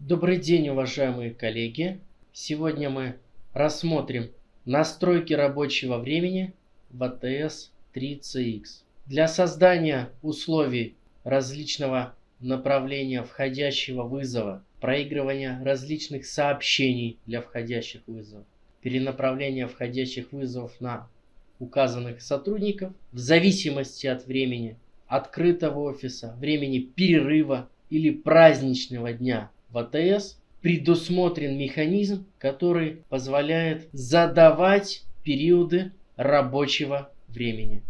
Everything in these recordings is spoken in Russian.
Добрый день, уважаемые коллеги! Сегодня мы рассмотрим настройки рабочего времени в ATS 3CX. Для создания условий различного направления входящего вызова, проигрывания различных сообщений для входящих вызовов, перенаправления входящих вызовов на указанных сотрудников в зависимости от времени открытого офиса, времени перерыва или праздничного дня в АТС предусмотрен механизм, который позволяет задавать периоды рабочего времени.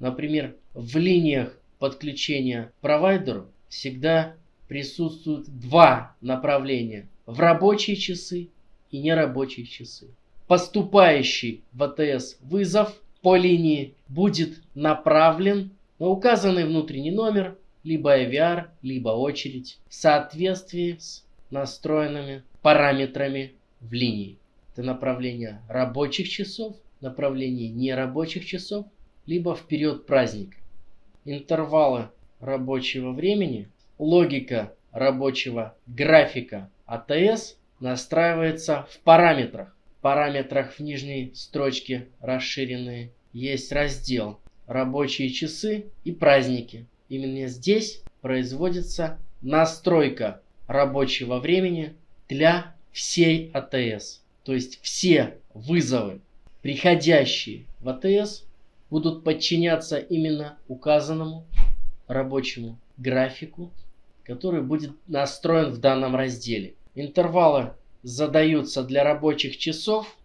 Например, в линиях подключения провайдеру всегда присутствуют два направления в рабочие часы и нерабочие часы. Поступающий в АТС вызов по линии будет направлен на указанный внутренний номер, либо IVR, либо очередь в соответствии с настроенными параметрами в линии. Это направление рабочих часов, направление нерабочих часов, либо в период праздника. Интервалы рабочего времени, логика рабочего графика АТС настраивается в параметрах. В параметрах в нижней строчке расширенные есть раздел «Рабочие часы и праздники». Именно здесь производится настройка рабочего времени для всей АТС. То есть все вызовы, приходящие в АТС, будут подчиняться именно указанному рабочему графику, который будет настроен в данном разделе. Интервалы задаются для рабочих часов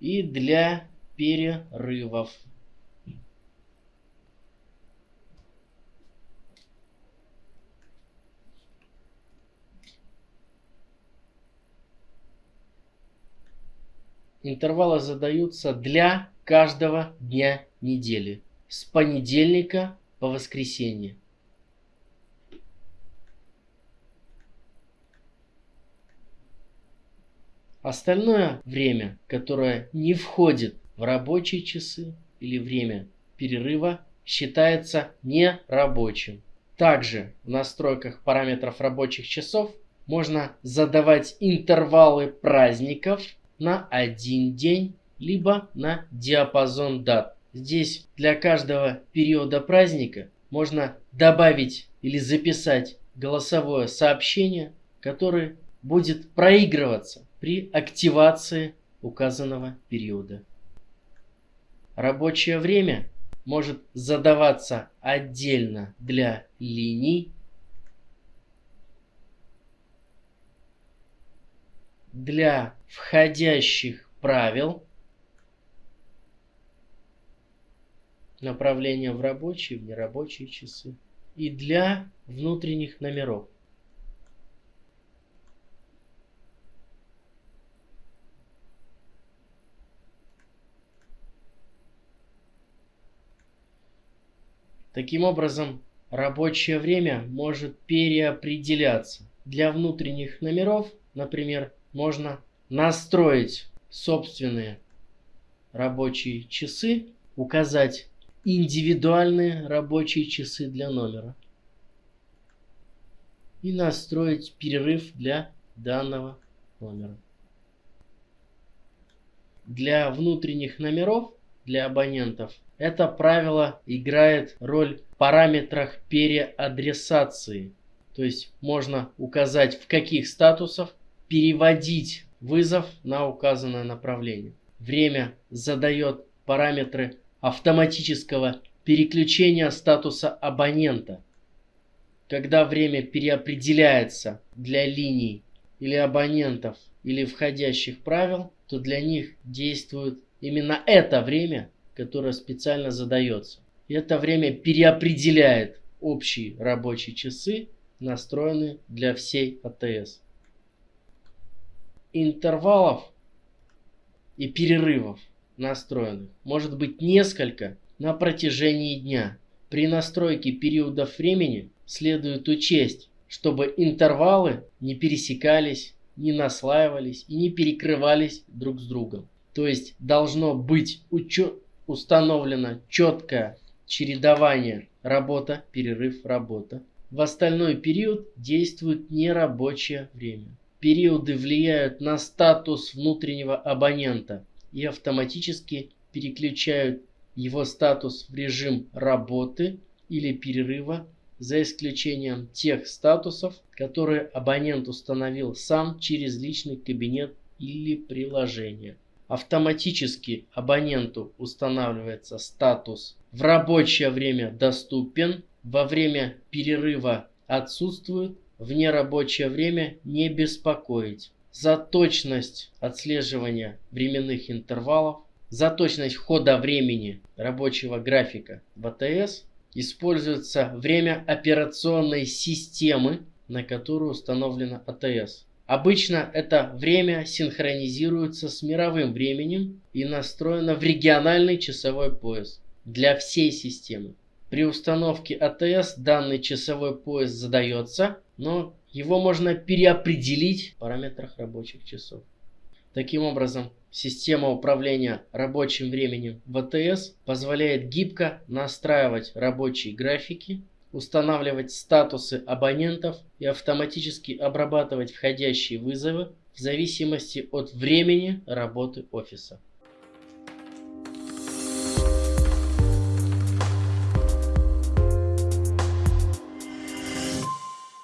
и для перерывов. Интервалы задаются для каждого дня недели. С понедельника по воскресенье. Остальное время, которое не входит в рабочие часы или время перерыва, считается нерабочим. Также в настройках параметров рабочих часов можно задавать интервалы праздников на один день, либо на диапазон дат. Здесь для каждого периода праздника можно добавить или записать голосовое сообщение, которое будет проигрываться при активации указанного периода. Рабочее время может задаваться отдельно для линий, для входящих правил, направления в рабочие, в нерабочие часы и для внутренних номеров. Таким образом, рабочее время может переопределяться. Для внутренних номеров, например, можно настроить собственные рабочие часы, указать индивидуальные рабочие часы для номера и настроить перерыв для данного номера. Для внутренних номеров, для абонентов это правило играет роль в параметрах переадресации. То есть можно указать в каких статусах переводить вызов на указанное направление. Время задает параметры автоматического переключения статуса абонента. Когда время переопределяется для линий или абонентов или входящих правил, то для них действует именно это время, которое специально задается. И это время переопределяет общие рабочие часы, настроенные для всей АТС. Интервалов и перерывов настроенных может быть несколько на протяжении дня. При настройке периодов времени следует учесть, чтобы интервалы не пересекались, не наслаивались и не перекрывались друг с другом. То есть должно быть учет установлено четкое чередование работа, перерыв, работа. В остальной период действует нерабочее время. Периоды влияют на статус внутреннего абонента и автоматически переключают его статус в режим работы или перерыва за исключением тех статусов, которые абонент установил сам через личный кабинет или приложение. Автоматически абоненту устанавливается статус «В рабочее время доступен», «Во время перерыва отсутствует», «В нерабочее время не беспокоить». За точность отслеживания временных интервалов, за точность хода времени рабочего графика в АТС используется время операционной системы, на которую установлена АТС. Обычно это время синхронизируется с мировым временем и настроено в региональный часовой пояс для всей системы. При установке АТС данный часовой пояс задается, но его можно переопределить в параметрах рабочих часов. Таким образом, система управления рабочим временем в АТС позволяет гибко настраивать рабочие графики, устанавливать статусы абонентов и автоматически обрабатывать входящие вызовы в зависимости от времени работы офиса.